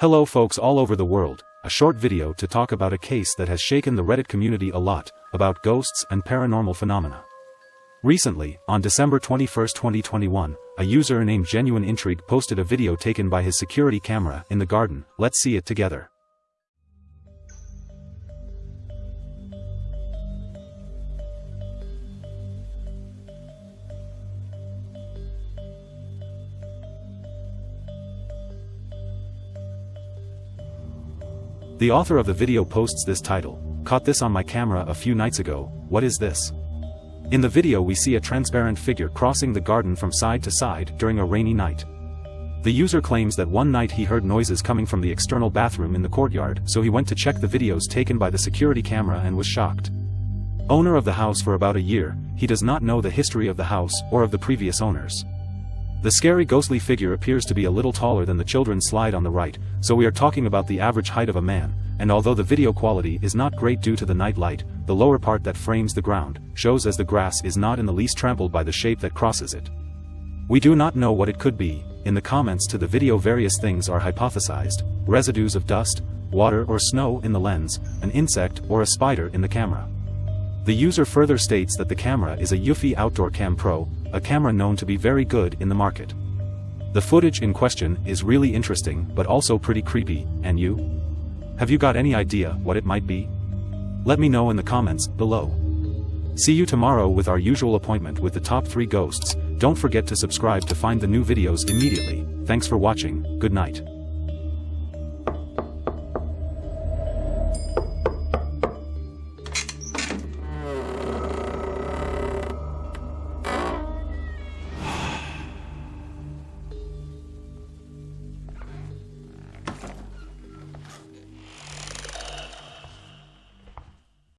Hello folks all over the world, a short video to talk about a case that has shaken the Reddit community a lot, about ghosts and paranormal phenomena. Recently, on December 21, 2021, a user named Genuine Intrigue posted a video taken by his security camera in the garden, let's see it together. The author of the video posts this title, caught this on my camera a few nights ago, what is this? In the video we see a transparent figure crossing the garden from side to side during a rainy night. The user claims that one night he heard noises coming from the external bathroom in the courtyard so he went to check the videos taken by the security camera and was shocked. Owner of the house for about a year, he does not know the history of the house or of the previous owners. The scary ghostly figure appears to be a little taller than the children's slide on the right, so we are talking about the average height of a man, and although the video quality is not great due to the night light, the lower part that frames the ground, shows as the grass is not in the least trampled by the shape that crosses it. We do not know what it could be, in the comments to the video various things are hypothesized, residues of dust, water or snow in the lens, an insect or a spider in the camera. The user further states that the camera is a Eufy Outdoor Cam Pro, a camera known to be very good in the market. The footage in question is really interesting but also pretty creepy, and you? Have you got any idea what it might be? Let me know in the comments below. See you tomorrow with our usual appointment with the top 3 ghosts, don't forget to subscribe to find the new videos immediately, thanks for watching, good night.